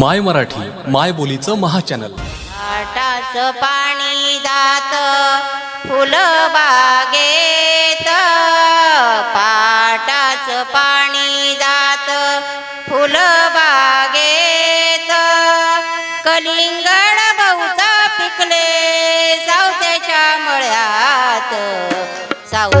माय मराठी माय बोलीचं महाचॅनल. आटाच पाणी जात फुलबागेत पाटाच पाणी जात फुलबागेत कलिंगड बहुत पिकले सावत्याच्या मळ्यात. सावत्या